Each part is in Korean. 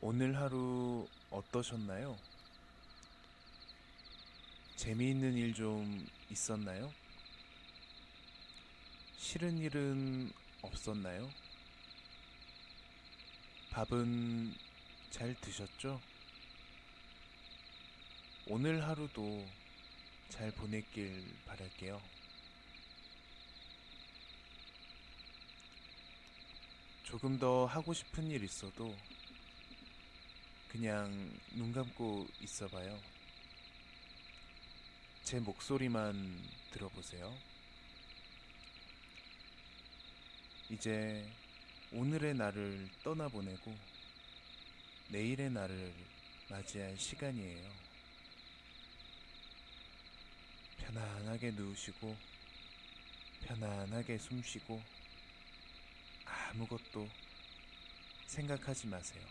오늘 하루 어떠셨나요? 재미있는 일 좀 있었나요? 싫은 일은 없었나요? 밥은 잘 드셨죠? 오늘 하루도 잘 보냈길 바랄게요. 조금 더 하고 싶은 일 있어도 그냥 눈 감고 있어봐요. 제 목소리만 들어보세요. 이제 오늘의 나를 떠나보내고 내일의 나를 맞이할 시간이에요. 편안하게 누우시고 편안하게 숨 쉬고 아무것도 생각하지 마세요.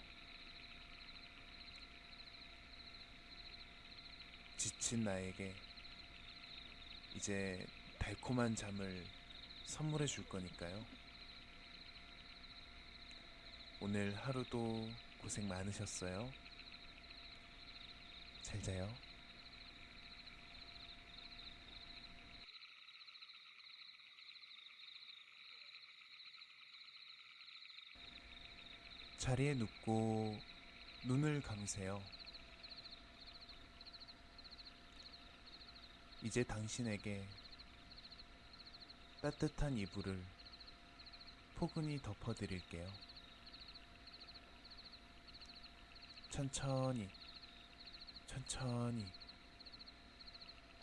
지친 나에게 이제 달콤한 잠을 선물해 줄 거니까요. 오늘 하루도 고생 많으셨어요. 잘 자요. 자리에 눕고 눈을 감으세요. 이제 당신에게 따뜻한 이불을 포근히 덮어드릴게요. 천천히, 천천히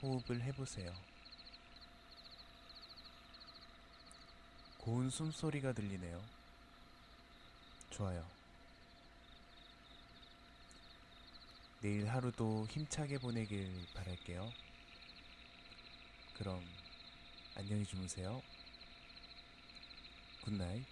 호흡을 해보세요. 고운 숨소리가 들리네요. 좋아요. 내일 하루도 힘차게 보내길 바랄게요. 그럼 안녕히 주무세요. Good night.